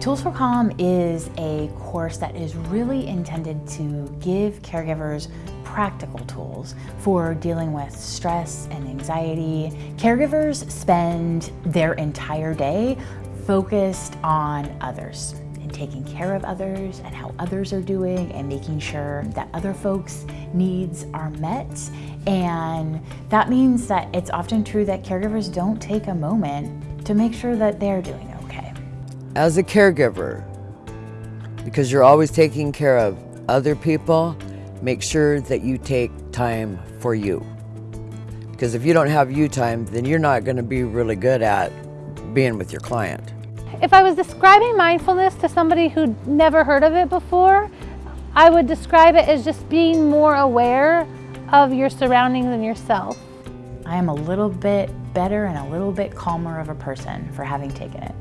Tools for Calm is a course that is really intended to give caregivers practical tools for dealing with stress and anxiety. Caregivers spend their entire day focused on others and taking care of others and how others are doing and making sure that other folks' needs are met. And that means that it's often true that caregivers don't take a moment to make sure that they're doing. As a caregiver, because you're always taking care of other people, make sure that you take time for you. Because if you don't have you time, then you're not going to be really good at being with your client. If I was describing mindfulness to somebody who'd never heard of it before, I would describe it as just being more aware of your surroundings and yourself. I am a little bit better and a little bit calmer of a person for having taken it.